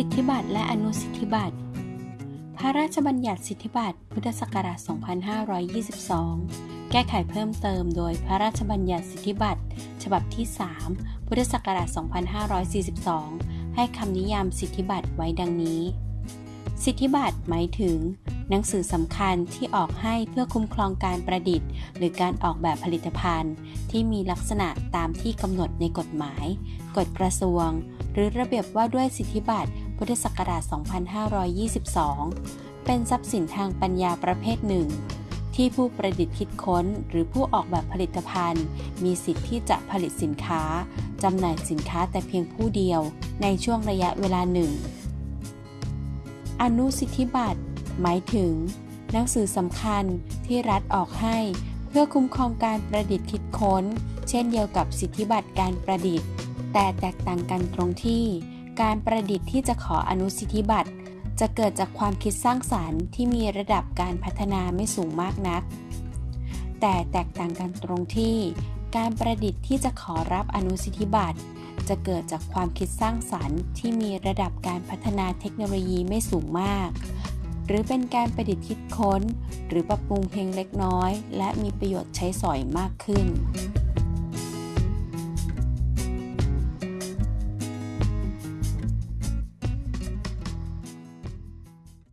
สิทธิบัตรและอนุสิทธิบัตร พระราชบัญญัติสิทธิบัตร พุทธศักราช 2522 แก้ไขเพิ่มเติมโดยพระราชบัญญัติสิทธิบัตร ฉบับที่ 3 พุทธศักราช 2542 ให้คำนิยามสิทธิบัตรไว้ดังนี้ สิทธิบัตรหมายถึง หนังสือสำคัญที่ออกให้เพื่อคุ้มครองการประดิษฐ์ หรือการออกแบบผลิตภัณฑ์ ที่มีลักษณะตามที่กำหนดในกฎหมาย กฎกระทรวง หรือระเบียบว่าด้วยสิทธิบัตร พุทธศักราช 2522 เป็นทรัพย์สินทางปัญญาประเภทหนึ่ง ที่ผู้ประดิษฐ์คิดค้นหรือผู้ออกแบบผลิตภัณฑ์ มีสิทธิ์ที่จะผลิตสินค้าจำหน่ายสินค้าแต่เพียงผู้เดียว ในช่วงระยะเวลาหนึ่ง อนุสิทธิบัตร หมายถึง หนังสือสำคัญที่รัฐออกให้ เพื่อคุ้มครองการประดิษฐ์คิดค้น เช่นเดียวกับสิทธิบัตรการประดิษฐ์ แต่แตกต่างกันตรงที่ การประดิษฐ์ที่จะขออนุสิทธิบัตร จะเกิดจากความคิดสร้างสารรค์ที่มีระดับการพัฒนาไม่สูงมากนัก แต่แตกต่างกันตรงที่ การประดิษฐ์ที่จะขอรับอนุสิทธิบัตร จะเกิดจากความคิดสร้างสรรค์ที่มีระดับการพัฒนาเทคโนโลยีไม่สูงมาก หรือเป็นการประดิษฐ์คิดค้น หรือปรับปรุงเพียงเล็กน้อย และมีประโยชน์ใช้สอยมากขึ้น